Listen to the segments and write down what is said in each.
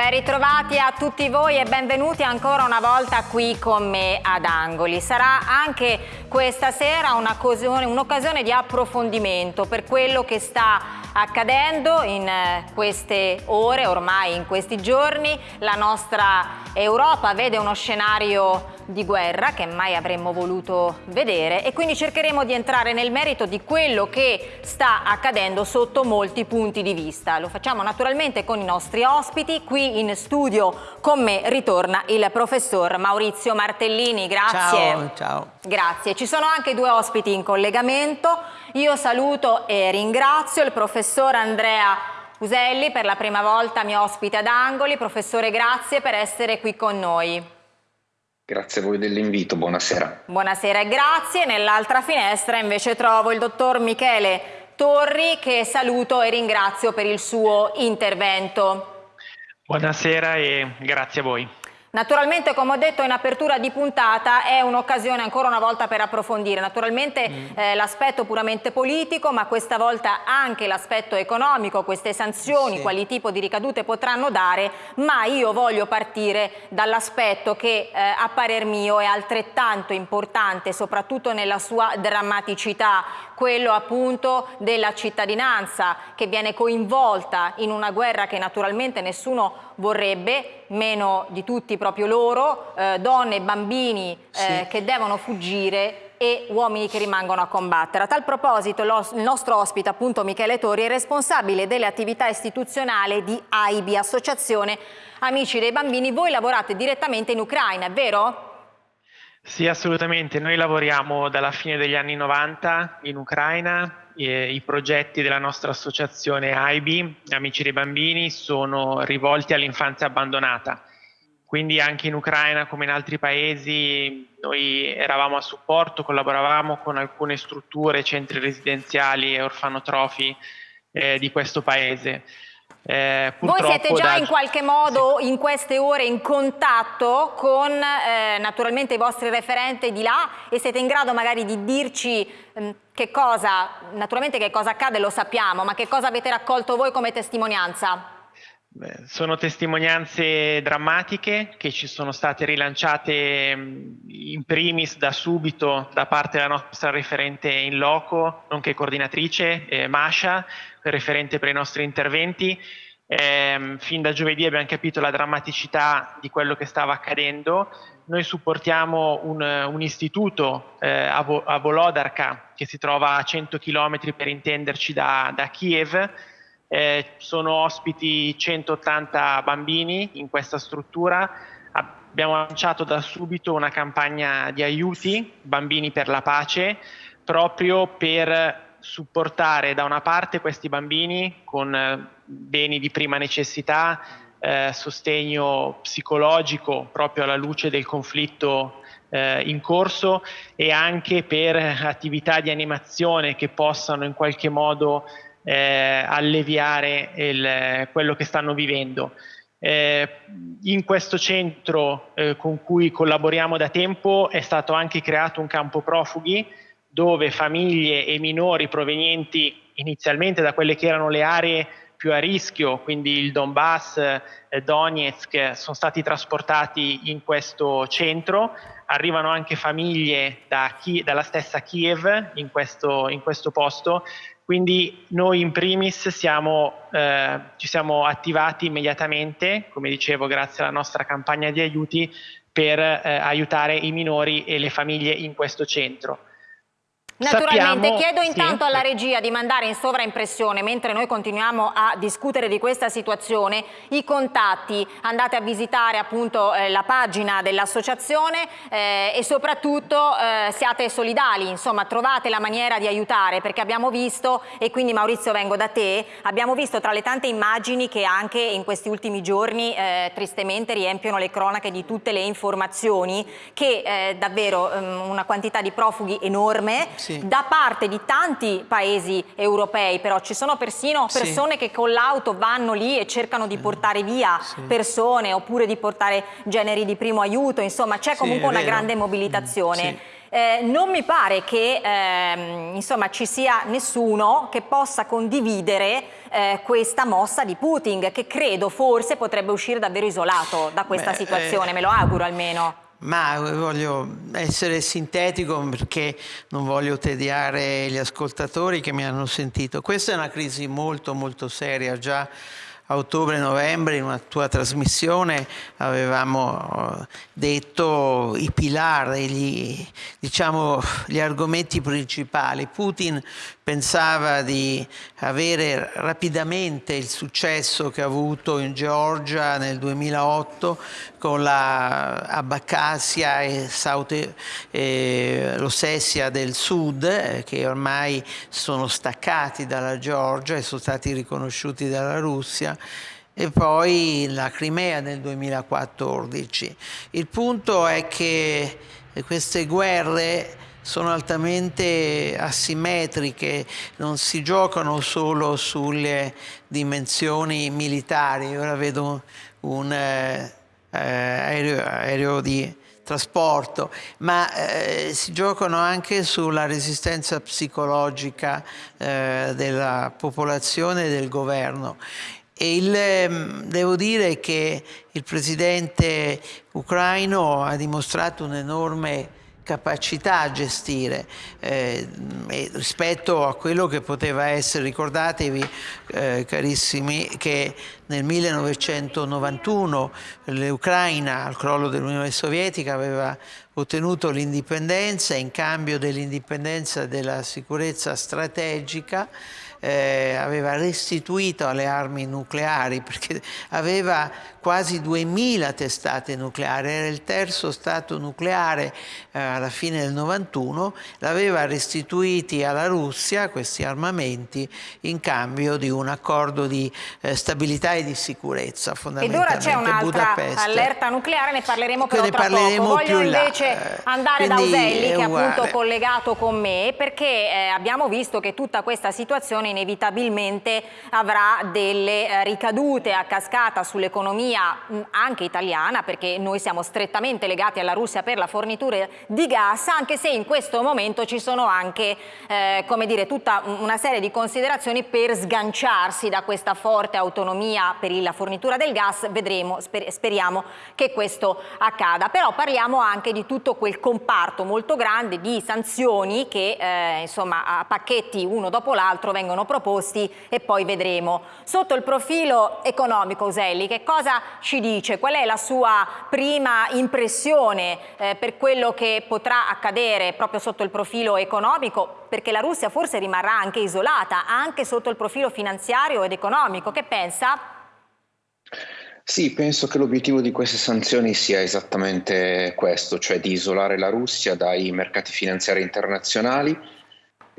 Ben ritrovati a tutti voi e benvenuti ancora una volta qui con me ad Angoli. Sarà anche questa sera un'occasione di approfondimento per quello che sta accadendo in eh, queste ore, ormai in questi giorni. La nostra Europa vede uno scenario di guerra che mai avremmo voluto vedere e quindi cercheremo di entrare nel merito di quello che sta accadendo sotto molti punti di vista. Lo facciamo naturalmente con i nostri ospiti. Qui in studio con me ritorna il professor Maurizio Martellini. Grazie. Ciao, ciao. Grazie. Ci sono anche due ospiti in collegamento. Io saluto e ringrazio il professor Andrea Uselli, per la prima volta mio ospite ad Angoli. Professore, grazie per essere qui con noi. Grazie a voi dell'invito, buonasera. Buonasera e grazie. Nell'altra finestra invece trovo il dottor Michele Torri che saluto e ringrazio per il suo intervento. Buonasera e grazie a voi. Naturalmente, come ho detto in apertura di puntata, è un'occasione ancora una volta per approfondire. Naturalmente mm. eh, l'aspetto puramente politico, ma questa volta anche l'aspetto economico, queste sanzioni, sì. quali tipo di ricadute potranno dare, ma io voglio partire dall'aspetto che eh, a parer mio è altrettanto importante, soprattutto nella sua drammaticità, quello appunto della cittadinanza che viene coinvolta in una guerra che naturalmente nessuno vorrebbe, meno di tutti proprio loro, eh, donne e bambini eh, sì. che devono fuggire e uomini che rimangono a combattere. A tal proposito il nostro ospite, appunto Michele Tori, è responsabile delle attività istituzionali di AIBI, Associazione Amici dei Bambini. Voi lavorate direttamente in Ucraina, è vero? Sì, assolutamente. Noi lavoriamo dalla fine degli anni 90 in Ucraina. E I progetti della nostra associazione AIBI, Amici dei Bambini, sono rivolti all'infanzia abbandonata. Quindi anche in Ucraina, come in altri paesi, noi eravamo a supporto, collaboravamo con alcune strutture, centri residenziali e orfanotrofi eh, di questo paese. Eh, Voi siete già da... in qualche modo sì. in queste ore in contatto con eh, naturalmente i vostri referenti di là e siete in grado magari di dirci eh, che cosa, naturalmente che cosa accade lo sappiamo, ma che cosa avete raccolto voi come testimonianza? Beh, sono testimonianze drammatiche che ci sono state rilanciate in primis da subito da parte della nostra referente in loco, nonché coordinatrice eh, Masha, referente per i nostri interventi. Eh, fin da giovedì abbiamo capito la drammaticità di quello che stava accadendo. Noi supportiamo un, un istituto eh, a, a Volodarka che si trova a 100 km per intenderci da, da Kiev eh, sono ospiti 180 bambini in questa struttura. Abbiamo lanciato da subito una campagna di aiuti, Bambini per la Pace, proprio per supportare da una parte questi bambini con eh, beni di prima necessità, eh, sostegno psicologico proprio alla luce del conflitto eh, in corso e anche per attività di animazione che possano in qualche modo eh, alleviare il, quello che stanno vivendo. Eh, in questo centro eh, con cui collaboriamo da tempo è stato anche creato un campo profughi dove famiglie e minori provenienti inizialmente da quelle che erano le aree più a rischio, quindi il Donbass, eh, Donetsk, sono stati trasportati in questo centro. Arrivano anche famiglie da dalla stessa Kiev in questo, in questo posto quindi noi in primis siamo, eh, ci siamo attivati immediatamente, come dicevo grazie alla nostra campagna di aiuti, per eh, aiutare i minori e le famiglie in questo centro. Naturalmente, Sappiamo, chiedo intanto sì. alla regia di mandare in sovraimpressione, mentre noi continuiamo a discutere di questa situazione, i contatti, andate a visitare appunto eh, la pagina dell'associazione eh, e soprattutto eh, siate solidali, insomma trovate la maniera di aiutare, perché abbiamo visto, e quindi Maurizio vengo da te, abbiamo visto tra le tante immagini che anche in questi ultimi giorni eh, tristemente riempiono le cronache di tutte le informazioni, che eh, davvero um, una quantità di profughi enorme, sì sì. da parte di tanti paesi europei, però ci sono persino persone sì. che con l'auto vanno lì e cercano di portare via persone oppure di portare generi di primo aiuto, insomma c'è comunque una grande mobilitazione. Mm, eh, non mi pare che ehm, insomma, ci sia nessuno che possa condividere eh, questa mossa di Putin che credo forse potrebbe uscire davvero isolato da questa Beh, situazione, eh... me lo auguro almeno. Ma voglio essere sintetico perché non voglio tediare gli ascoltatori che mi hanno sentito. Questa è una crisi molto molto seria, già a ottobre-novembre in una tua trasmissione avevamo eh, detto i pilari, gli, diciamo, gli argomenti principali. Putin pensava di avere rapidamente il successo che ha avuto in Georgia nel 2008 con la Abkhazia e, South, e l'Ossessia del Sud eh, che ormai sono staccati dalla Georgia e sono stati riconosciuti dalla Russia e poi la Crimea nel 2014. Il punto è che queste guerre sono altamente asimmetriche, non si giocano solo sulle dimensioni militari. Ora vedo un eh, aereo, aereo, di trasporto, ma eh, si giocano anche sulla resistenza psicologica eh, della popolazione e del governo. Il, ehm, devo dire che il presidente ucraino ha dimostrato un'enorme capacità a gestire eh, rispetto a quello che poteva essere, ricordatevi eh, carissimi che nel 1991 l'Ucraina al crollo dell'Unione Sovietica aveva ottenuto l'indipendenza in cambio dell'indipendenza della sicurezza strategica eh, aveva restituito alle armi nucleari perché aveva quasi 2000 testate nucleari, era il terzo stato nucleare eh, alla fine del 91, l'aveva restituiti alla Russia questi armamenti in cambio di un accordo di eh, stabilità e di sicurezza fondamentalmente Ed ora c'è un'altra allerta nucleare, ne parleremo però ne tra parleremo poco. Voglio invece là. andare Quindi, da Uselli che è appunto collegato con me perché eh, abbiamo visto che tutta questa situazione inevitabilmente avrà delle eh, ricadute a cascata sull'economia anche italiana perché noi siamo strettamente legati alla Russia per la fornitura di gas anche se in questo momento ci sono anche eh, come dire tutta una serie di considerazioni per sganciarsi da questa forte autonomia per la fornitura del gas. Vedremo sper speriamo che questo accada. Però parliamo anche di tutto quel comparto molto grande di sanzioni che eh, insomma a pacchetti uno dopo l'altro vengono vengono proposti e poi vedremo. Sotto il profilo economico, Uselli, che cosa ci dice? Qual è la sua prima impressione eh, per quello che potrà accadere proprio sotto il profilo economico? Perché la Russia forse rimarrà anche isolata, anche sotto il profilo finanziario ed economico. Che pensa? Sì, penso che l'obiettivo di queste sanzioni sia esattamente questo, cioè di isolare la Russia dai mercati finanziari internazionali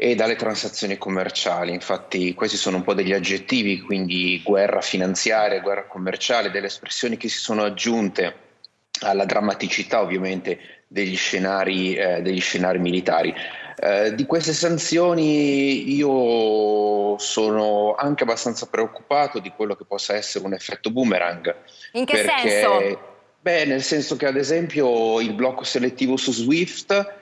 e dalle transazioni commerciali. Infatti questi sono un po' degli aggettivi, quindi guerra finanziaria, guerra commerciale, delle espressioni che si sono aggiunte alla drammaticità ovviamente degli scenari, eh, degli scenari militari. Eh, di queste sanzioni io sono anche abbastanza preoccupato di quello che possa essere un effetto boomerang. In che perché, senso? Beh, nel senso che ad esempio il blocco selettivo su Swift,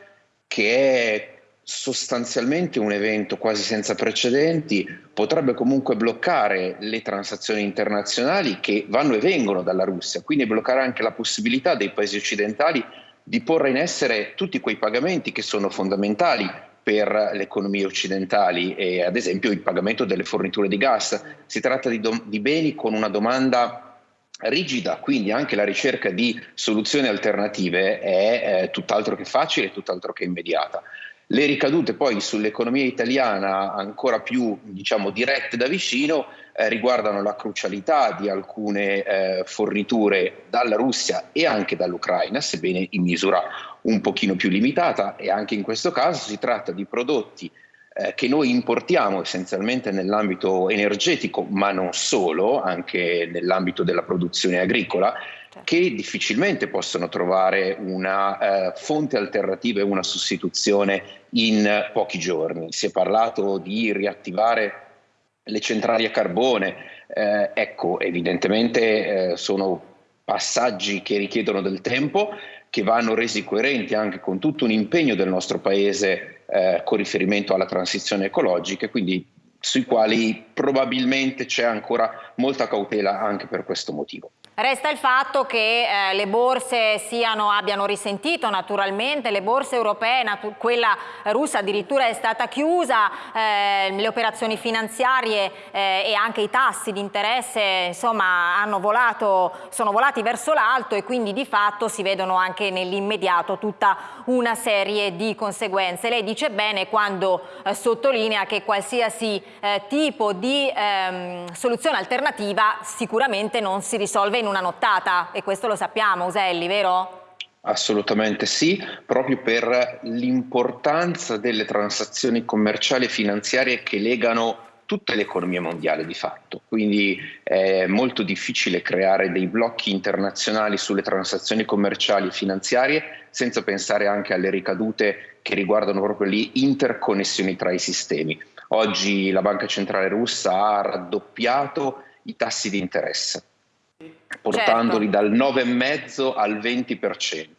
che è sostanzialmente un evento quasi senza precedenti, potrebbe comunque bloccare le transazioni internazionali che vanno e vengono dalla Russia, quindi bloccare anche la possibilità dei paesi occidentali di porre in essere tutti quei pagamenti che sono fondamentali per le economie occidentali e ad esempio il pagamento delle forniture di gas. Si tratta di, di beni con una domanda rigida, quindi anche la ricerca di soluzioni alternative è eh, tutt'altro che facile, tutt'altro che immediata. Le ricadute poi sull'economia italiana ancora più diciamo, dirette da vicino eh, riguardano la crucialità di alcune eh, forniture dalla Russia e anche dall'Ucraina, sebbene in misura un pochino più limitata e anche in questo caso si tratta di prodotti eh, che noi importiamo essenzialmente nell'ambito energetico, ma non solo, anche nell'ambito della produzione agricola. Che difficilmente possono trovare una eh, fonte alternativa e una sostituzione in pochi giorni. Si è parlato di riattivare le centrali a carbone, eh, ecco, evidentemente eh, sono passaggi che richiedono del tempo, che vanno resi coerenti anche con tutto un impegno del nostro Paese eh, con riferimento alla transizione ecologica, quindi sui quali probabilmente c'è ancora molta cautela anche per questo motivo. Resta il fatto che eh, le borse siano, abbiano risentito naturalmente, le borse europee, quella russa addirittura è stata chiusa, eh, le operazioni finanziarie eh, e anche i tassi di interesse insomma, volato, sono volati verso l'alto e quindi di fatto si vedono anche nell'immediato tutta una serie di conseguenze. Lei dice bene quando eh, sottolinea che qualsiasi eh, tipo di ehm, soluzione alternativa sicuramente non si risolve in una nottata e questo lo sappiamo, Uselli, vero? Assolutamente sì, proprio per l'importanza delle transazioni commerciali e finanziarie che legano tutta l'economia mondiale di fatto, quindi è molto difficile creare dei blocchi internazionali sulle transazioni commerciali e finanziarie senza pensare anche alle ricadute che riguardano proprio le interconnessioni tra i sistemi. Oggi la Banca Centrale russa ha raddoppiato i tassi di interesse portandoli certo. dal 9,5 al 20%.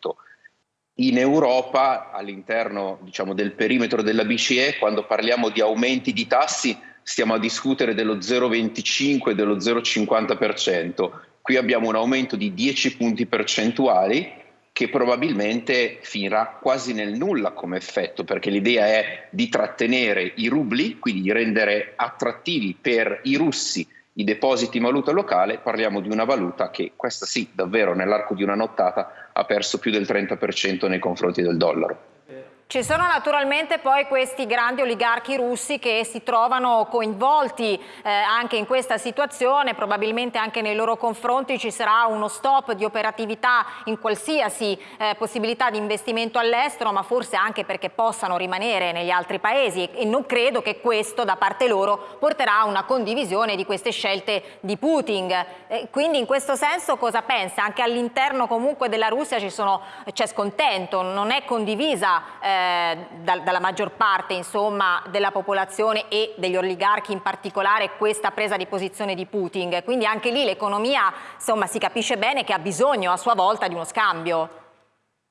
In Europa, all'interno diciamo, del perimetro della BCE, quando parliamo di aumenti di tassi, stiamo a discutere dello 0,25 e dello 0,50%. Qui abbiamo un aumento di 10 punti percentuali che probabilmente finirà quasi nel nulla come effetto, perché l'idea è di trattenere i rubli, quindi di rendere attrattivi per i russi i depositi in valuta locale, parliamo di una valuta che, questa sì, davvero nell'arco di una nottata ha perso più del 30% nei confronti del dollaro. Ci sono naturalmente poi questi grandi oligarchi russi che si trovano coinvolti eh, anche in questa situazione, probabilmente anche nei loro confronti ci sarà uno stop di operatività in qualsiasi eh, possibilità di investimento all'estero, ma forse anche perché possano rimanere negli altri paesi e non credo che questo da parte loro porterà a una condivisione di queste scelte di Putin. Eh, quindi in questo senso cosa pensa? Anche all'interno comunque della Russia c'è scontento, non è condivisa eh, da, dalla maggior parte insomma, della popolazione e degli oligarchi in particolare questa presa di posizione di Putin. Quindi anche lì l'economia si capisce bene che ha bisogno a sua volta di uno scambio.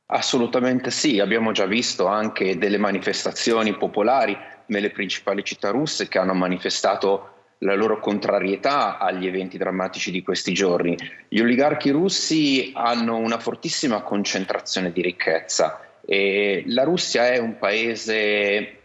Assolutamente sì, abbiamo già visto anche delle manifestazioni popolari nelle principali città russe che hanno manifestato la loro contrarietà agli eventi drammatici di questi giorni. Gli oligarchi russi hanno una fortissima concentrazione di ricchezza e la Russia è un paese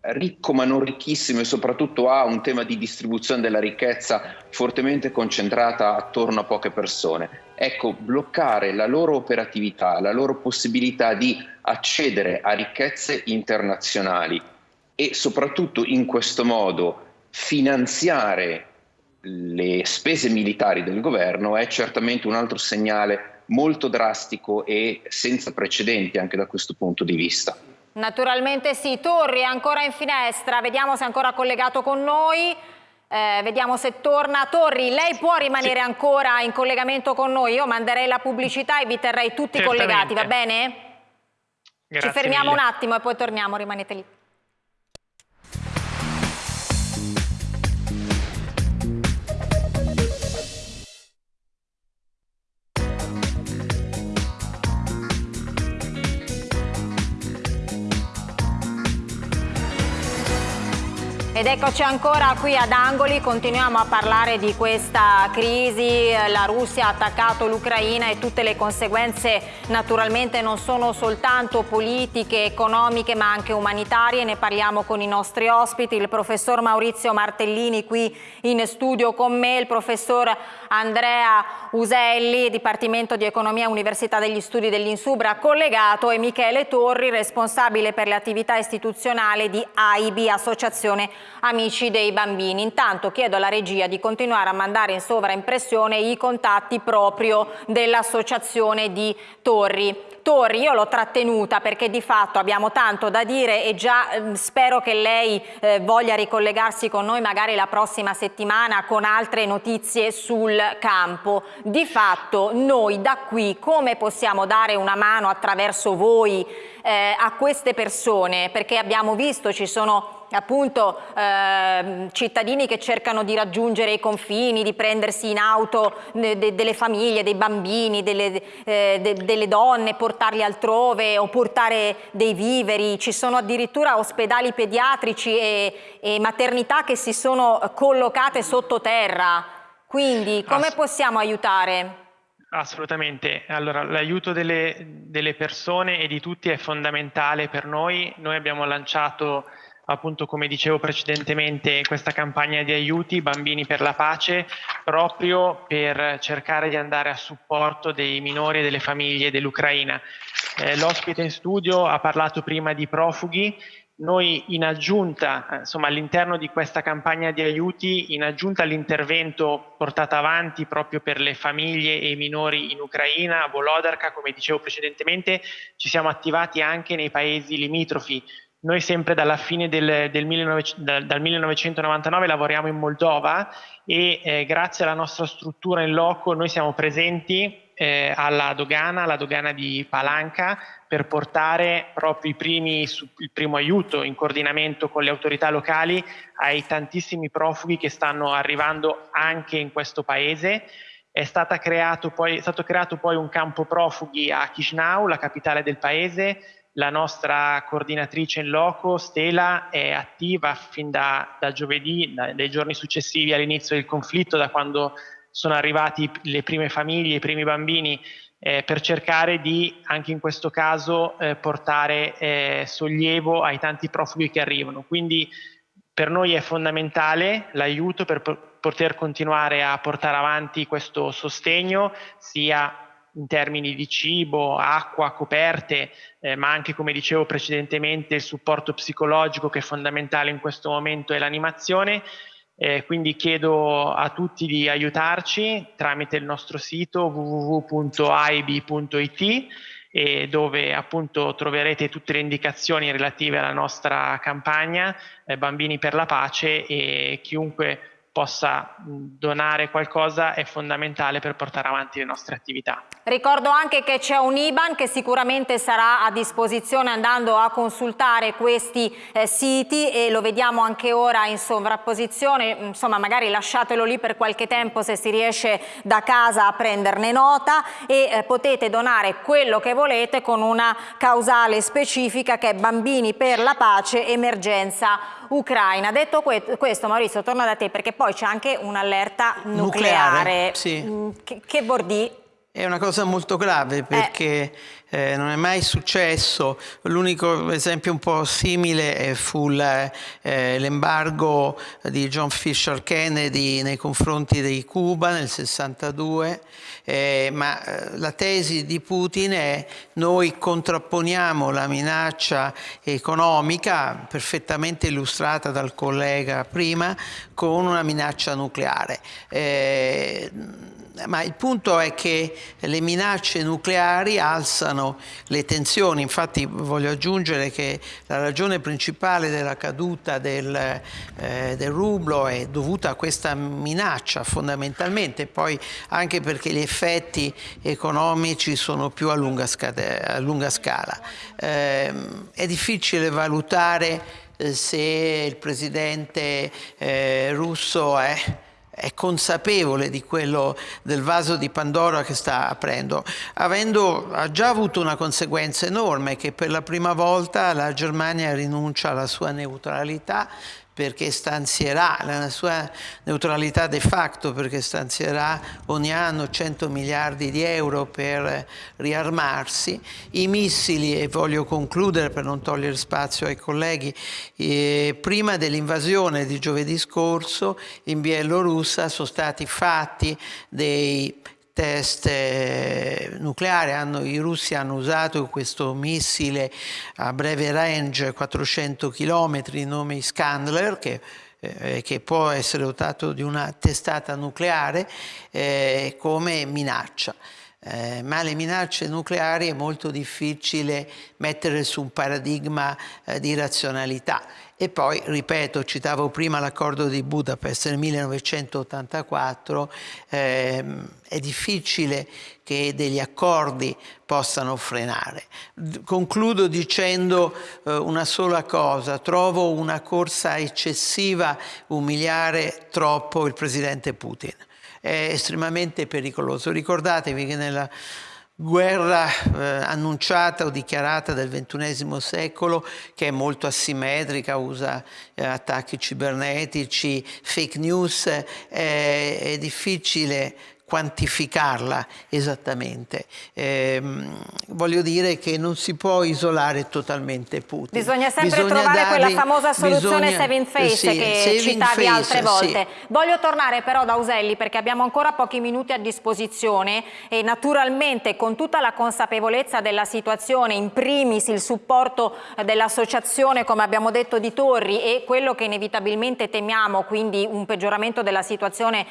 ricco ma non ricchissimo e soprattutto ha un tema di distribuzione della ricchezza fortemente concentrata attorno a poche persone. Ecco, bloccare la loro operatività, la loro possibilità di accedere a ricchezze internazionali e soprattutto in questo modo finanziare le spese militari del governo è certamente un altro segnale molto drastico e senza precedenti anche da questo punto di vista. Naturalmente sì. Torri è ancora in finestra, vediamo se è ancora collegato con noi. Eh, vediamo se torna. Torri, lei può rimanere sì. ancora in collegamento con noi? Io manderei la pubblicità e vi terrei tutti Certamente. collegati, va bene? Grazie Ci fermiamo mille. un attimo e poi torniamo, rimanete lì. Ed eccoci ancora qui ad Angoli, continuiamo a parlare di questa crisi, la Russia ha attaccato l'Ucraina e tutte le conseguenze naturalmente non sono soltanto politiche, economiche ma anche umanitarie, ne parliamo con i nostri ospiti, il professor Maurizio Martellini qui in studio con me, il professor Andrea Uselli, Dipartimento di Economia Università degli Studi dell'Insubra collegato e Michele Torri, responsabile per le attività istituzionali di AIB, Associazione amici dei bambini. Intanto chiedo alla regia di continuare a mandare in sovraimpressione i contatti proprio dell'associazione di Torri. Torri io l'ho trattenuta perché di fatto abbiamo tanto da dire e già eh, spero che lei eh, voglia ricollegarsi con noi magari la prossima settimana con altre notizie sul campo. Di fatto noi da qui come possiamo dare una mano attraverso voi eh, a queste persone? Perché abbiamo visto ci sono appunto eh, cittadini che cercano di raggiungere i confini, di prendersi in auto de, de, delle famiglie, dei bambini, delle, eh, de, delle donne, portarli altrove o portare dei viveri, ci sono addirittura ospedali pediatrici e, e maternità che si sono collocate sottoterra, quindi come possiamo aiutare? Assolutamente, allora l'aiuto delle, delle, persone e di tutti è fondamentale per noi. Noi abbiamo lanciato appunto come dicevo precedentemente questa campagna di aiuti Bambini per la Pace proprio per cercare di andare a supporto dei minori e delle famiglie dell'Ucraina. Eh, L'ospite in studio ha parlato prima di profughi noi in aggiunta, insomma all'interno di questa campagna di aiuti, in aggiunta all'intervento portato avanti proprio per le famiglie e i minori in Ucraina, a Volodarka, come dicevo precedentemente, ci siamo attivati anche nei paesi limitrofi. Noi sempre dalla fine del, del 19, dal, dal 1999 lavoriamo in Moldova e eh, grazie alla nostra struttura in loco noi siamo presenti eh, alla dogana, alla dogana di Palanca, per portare proprio primi, il primo aiuto in coordinamento con le autorità locali ai tantissimi profughi che stanno arrivando anche in questo paese. È, poi, è stato creato poi un campo profughi a Chisinau, la capitale del paese, la nostra coordinatrice in loco, Stela, è attiva fin da, da giovedì, da, dai giorni successivi all'inizio del conflitto, da quando sono arrivati le prime famiglie, i primi bambini, eh, per cercare di, anche in questo caso, eh, portare eh, sollievo ai tanti profughi che arrivano. Quindi per noi è fondamentale l'aiuto per poter continuare a portare avanti questo sostegno, sia in termini di cibo, acqua, coperte, eh, ma anche come dicevo precedentemente il supporto psicologico che è fondamentale in questo momento e l'animazione. Eh, quindi chiedo a tutti di aiutarci tramite il nostro sito www.aib.it e dove appunto troverete tutte le indicazioni relative alla nostra campagna eh, Bambini per la Pace e chiunque possa donare qualcosa è fondamentale per portare avanti le nostre attività. Ricordo anche che c'è un IBAN che sicuramente sarà a disposizione andando a consultare questi eh, siti e lo vediamo anche ora in sovrapposizione, insomma magari lasciatelo lì per qualche tempo se si riesce da casa a prenderne nota e eh, potete donare quello che volete con una causale specifica che è Bambini per la Pace Emergenza Ucraina. Detto que questo Maurizio torno da te perché poi c'è anche un'allerta nucleare. nucleare sì. Mm, che, che vuol dire? È una cosa molto grave perché eh. Eh, non è mai successo. L'unico esempio un po' simile fu l'embargo eh, di John Fisher Kennedy nei confronti di Cuba nel 62, eh, ma eh, la tesi di Putin è noi contrapponiamo la minaccia economica, perfettamente illustrata dal collega prima, con una minaccia nucleare eh, ma il punto è che le minacce nucleari alzano le tensioni, infatti voglio aggiungere che la ragione principale della caduta del, eh, del rublo è dovuta a questa minaccia fondamentalmente, poi anche perché gli effetti economici sono più a lunga, a lunga scala. Eh, è difficile valutare eh, se il presidente eh, russo è è consapevole di quello del vaso di Pandora che sta aprendo, avendo ha già avuto una conseguenza enorme che per la prima volta la Germania rinuncia alla sua neutralità perché stanzierà la sua neutralità de facto perché stanzierà ogni anno 100 miliardi di euro per riarmarsi, i missili, e voglio concludere per non togliere spazio ai colleghi, eh, prima dell'invasione di giovedì scorso in Bielorussia sono stati fatti dei test eh, nucleari, hanno, i russi hanno usato questo missile a breve range 400 km, nome Iskandler, che eh, che può essere dotato di una testata nucleare eh, come minaccia. Eh, ma le minacce nucleari è molto difficile mettere su un paradigma eh, di razionalità. E poi, ripeto, citavo prima l'accordo di Budapest nel 1984, ehm, è difficile che degli accordi possano frenare. Concludo dicendo eh, una sola cosa, trovo una corsa eccessiva umiliare troppo il presidente Putin. È estremamente pericoloso. Ricordatevi che nella guerra eh, annunciata o dichiarata del XXI secolo che è molto asimmetrica, usa eh, attacchi cibernetici, fake news, eh, è difficile quantificarla esattamente. Eh, voglio dire che non si può isolare totalmente Putin. Bisogna sempre bisogna trovare dargli, quella famosa soluzione bisogna, saving face sì, che saving citavi face, altre volte. Sì. Voglio tornare però da Uselli perché abbiamo ancora pochi minuti a disposizione e naturalmente con tutta la consapevolezza della situazione, in primis il supporto dell'associazione come abbiamo detto di Torri e quello che inevitabilmente temiamo, quindi un peggioramento della situazione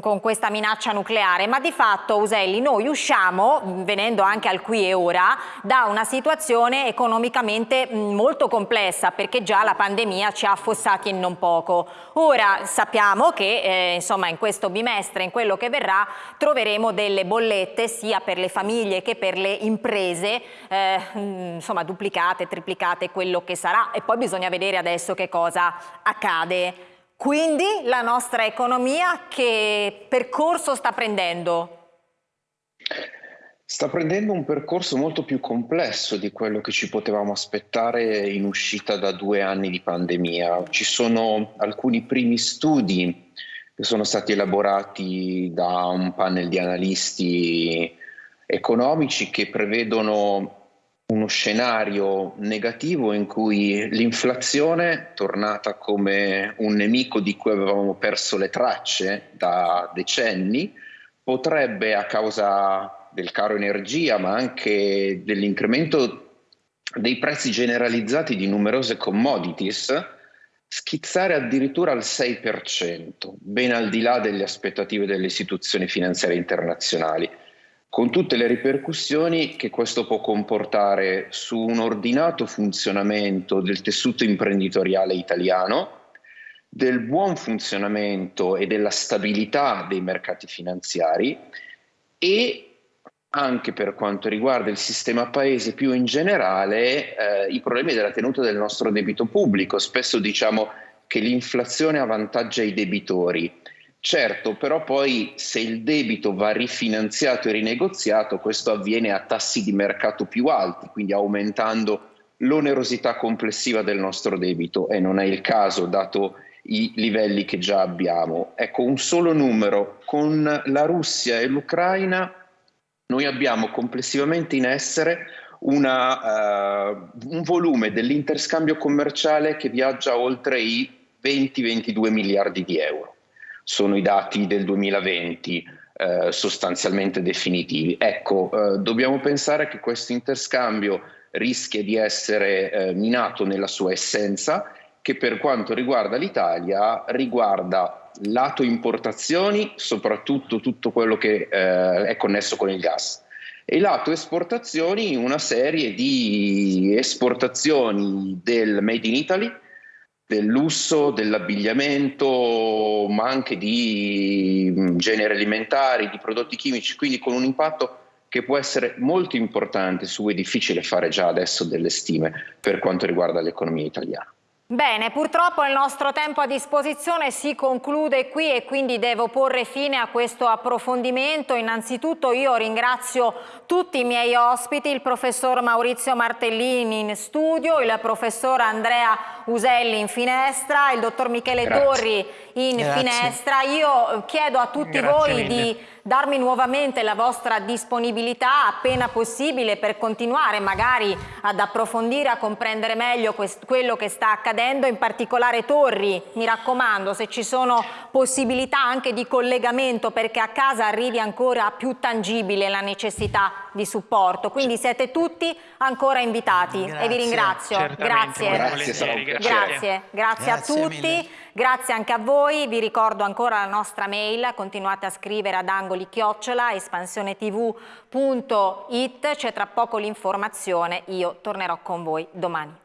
con questa minaccia nucleare, ma di fatto Uselli noi usciamo, venendo anche al qui e ora, da una situazione economicamente molto complessa perché già la pandemia ci ha affossati e non poco. Ora sappiamo che eh, insomma in questo bimestre, in quello che verrà, troveremo delle bollette sia per le famiglie che per le imprese, eh, insomma duplicate, triplicate, quello che sarà e poi bisogna vedere adesso che cosa accade. Quindi la nostra economia che percorso sta prendendo? Sta prendendo un percorso molto più complesso di quello che ci potevamo aspettare in uscita da due anni di pandemia. Ci sono alcuni primi studi che sono stati elaborati da un panel di analisti economici che prevedono uno scenario negativo in cui l'inflazione, tornata come un nemico di cui avevamo perso le tracce da decenni, potrebbe a causa del caro energia, ma anche dell'incremento dei prezzi generalizzati di numerose commodities, schizzare addirittura al 6%, ben al di là delle aspettative delle istituzioni finanziarie internazionali con tutte le ripercussioni che questo può comportare su un ordinato funzionamento del tessuto imprenditoriale italiano, del buon funzionamento e della stabilità dei mercati finanziari e anche per quanto riguarda il sistema paese più in generale, eh, i problemi della tenuta del nostro debito pubblico. Spesso diciamo che l'inflazione avvantaggia i debitori Certo, però poi se il debito va rifinanziato e rinegoziato, questo avviene a tassi di mercato più alti, quindi aumentando l'onerosità complessiva del nostro debito e non è il caso dato i livelli che già abbiamo. Ecco, un solo numero, con la Russia e l'Ucraina noi abbiamo complessivamente in essere una, uh, un volume dell'interscambio commerciale che viaggia oltre i 20-22 miliardi di euro sono i dati del 2020 eh, sostanzialmente definitivi. Ecco, eh, dobbiamo pensare che questo interscambio rischia di essere eh, minato nella sua essenza, che per quanto riguarda l'Italia riguarda lato importazioni, soprattutto tutto quello che eh, è connesso con il gas, e lato esportazioni una serie di esportazioni del Made in Italy, del lusso, dell'abbigliamento, ma anche di mm, generi alimentari, di prodotti chimici, quindi con un impatto che può essere molto importante su cui è difficile fare già adesso delle stime per quanto riguarda l'economia italiana. Bene, purtroppo il nostro tempo a disposizione si conclude qui e quindi devo porre fine a questo approfondimento. Innanzitutto io ringrazio tutti i miei ospiti, il professor Maurizio Martellini in studio, il professor Andrea Uselli in finestra, il dottor Michele Grazie. Torri in Grazie. finestra. Io chiedo a tutti Grazie voi mille. di darmi nuovamente la vostra disponibilità appena possibile per continuare magari ad approfondire, a comprendere meglio quello che sta accadendo, in particolare Torri, mi raccomando, se ci sono possibilità anche di collegamento perché a casa arrivi ancora più tangibile la necessità di supporto. Quindi siete tutti ancora invitati Grazie. e vi ringrazio. Grazie. Grazie, grazie, grazie, grazie a tutti. Grazie anche a voi, vi ricordo ancora la nostra mail, continuate a scrivere ad angoli chiocciola espansionetv.it, c'è tra poco l'informazione, io tornerò con voi domani.